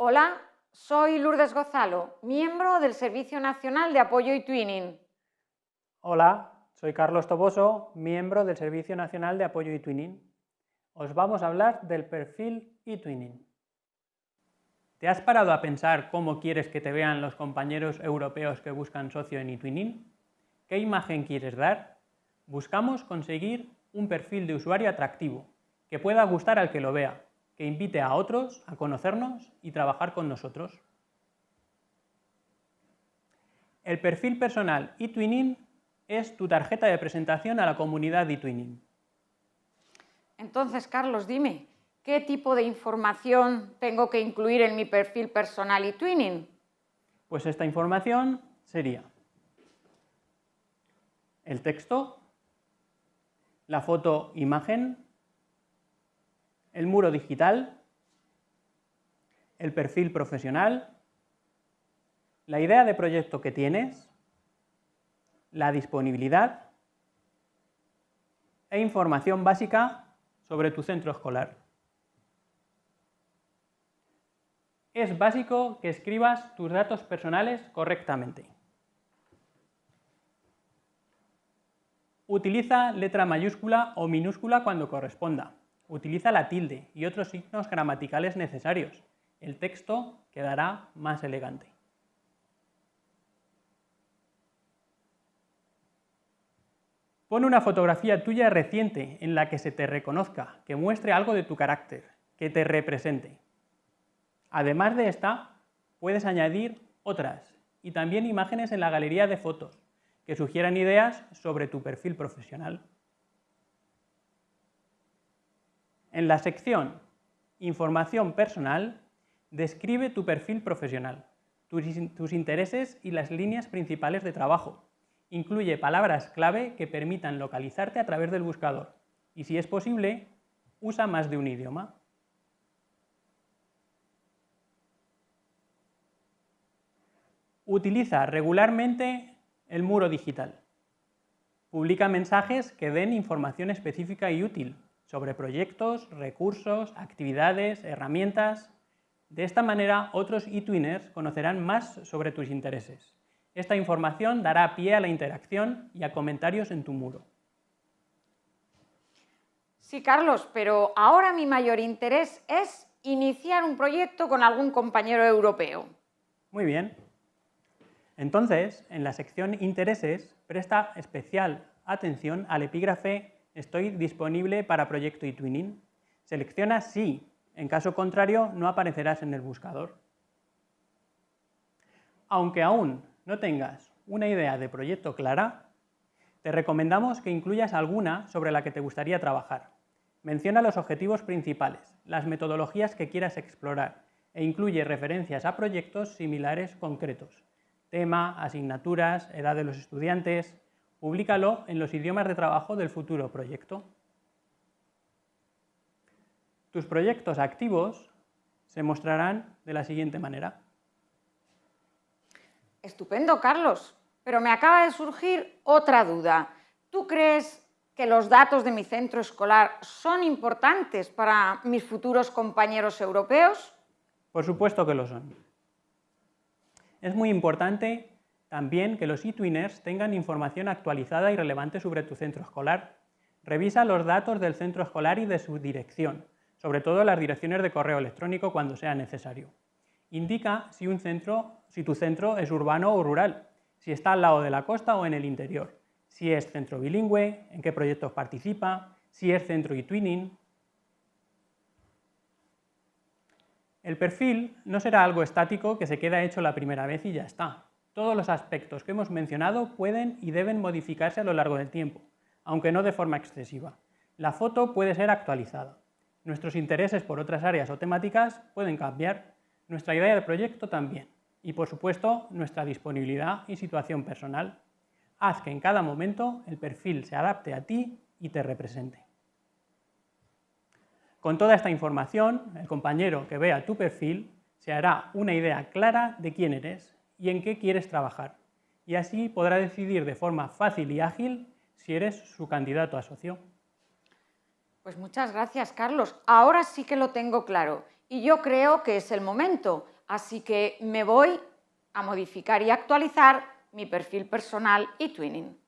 Hola, soy Lourdes Gozalo, miembro del Servicio Nacional de Apoyo y Twinning. Hola, soy Carlos Toboso, miembro del Servicio Nacional de Apoyo y Twinning. Os vamos a hablar del perfil e-twinning. ¿Te has parado a pensar cómo quieres que te vean los compañeros europeos que buscan socio en eTwinning? ¿Qué imagen quieres dar? Buscamos conseguir un perfil de usuario atractivo, que pueda gustar al que lo vea, que invite a otros a conocernos y trabajar con nosotros. El perfil personal eTwinning es tu tarjeta de presentación a la comunidad eTwinning. Entonces, Carlos, dime, ¿qué tipo de información tengo que incluir en mi perfil personal eTwinning? Pues esta información sería el texto, la foto imagen, el muro digital, el perfil profesional, la idea de proyecto que tienes, la disponibilidad e información básica sobre tu centro escolar. Es básico que escribas tus datos personales correctamente. Utiliza letra mayúscula o minúscula cuando corresponda. Utiliza la tilde y otros signos gramaticales necesarios. El texto quedará más elegante. Pon una fotografía tuya reciente en la que se te reconozca, que muestre algo de tu carácter, que te represente. Además de esta, puedes añadir otras y también imágenes en la galería de fotos que sugieran ideas sobre tu perfil profesional. En la sección Información personal, describe tu perfil profesional, tus, intereses y las líneas principales de trabajo. Incluye palabras clave que permitan localizarte a través del buscador y, si es posible, usa más de un idioma. Utiliza regularmente el muro digital. Publica mensajes que den información específica y útil sobre proyectos, recursos, actividades, herramientas. De esta manera, otros eTwinners conocerán más sobre tus intereses. Esta información dará pie a la interacción y a comentarios en tu muro. Sí, Carlos, pero ahora mi mayor interés es iniciar un proyecto con algún compañero europeo. Muy bien. Entonces, en la sección Intereses, presta especial atención al epígrafe Estoy disponible para proyecto eTwinning. Selecciona Sí, en caso contrario no aparecerás en el buscador. Aunque aún no tengas una idea de proyecto clara, te recomendamos que incluyas alguna sobre la que te gustaría trabajar. Menciona los objetivos principales, las metodologías que quieras explorar e incluye referencias a proyectos similares concretos tema, asignaturas, edad de los estudiantes. Públicalo en los idiomas de trabajo del futuro proyecto. Tus proyectos activos se mostrarán de la siguiente manera. Estupendo, Carlos, pero me acaba de surgir otra duda. ¿Tú crees que los datos de mi centro escolar son importantes para mis futuros compañeros europeos? Por supuesto que lo son. Es muy importante también que los eTwinners tengan información actualizada y relevante sobre tu centro escolar. Revisa los datos del centro escolar y de su dirección, sobre todo las direcciones de correo electrónico cuando sea necesario. Indica si, un centro, si tu centro es urbano o rural, si está al lado de la costa o en el interior, si es centro bilingüe, en qué proyectos participa, si es centro eTwinning, El perfil no será algo estático que se queda hecho la primera vez y ya está. Todos los aspectos que hemos mencionado pueden y deben modificarse a lo largo del tiempo, aunque no de forma excesiva. La foto puede ser actualizada. Nuestros intereses por otras áreas o temáticas pueden cambiar, nuestra idea de proyecto también, y por supuesto nuestra disponibilidad y situación personal. Haz que en cada momento el perfil se adapte a ti y te represente. Con toda esta información, el compañero que vea tu perfil se hará una idea clara de quién eres y en qué quieres trabajar, y así podrá decidir de forma fácil y ágil si eres su candidato a socio. Pues muchas gracias, Carlos. Ahora sí que lo tengo claro y yo creo que es el momento, así que me voy a modificar y actualizar mi perfil personal y Twinning.